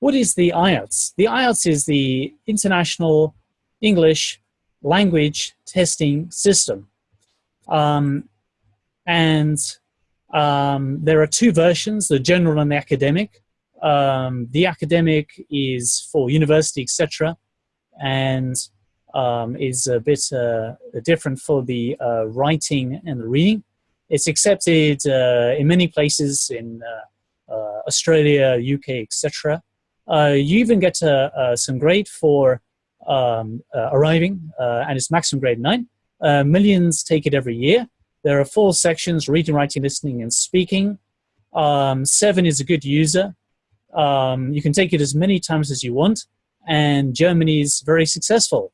what is the IELTS? The IELTS is the International English Language Testing System. Um, and um, there are two versions, the general and the academic. Um, the academic is for university, etc., and um, is a bit uh, different for the uh, writing and the reading. It's accepted uh, in many places in uh, uh, Australia, UK, etc. Uh, you even get some grade for um, arriving, and it's maximum grade 9. millions take it every year. There are four sections, reading, writing, listening, and speaking. Um, seven is a good user. Um, you can take it as many times as you want, and Germany is very successful.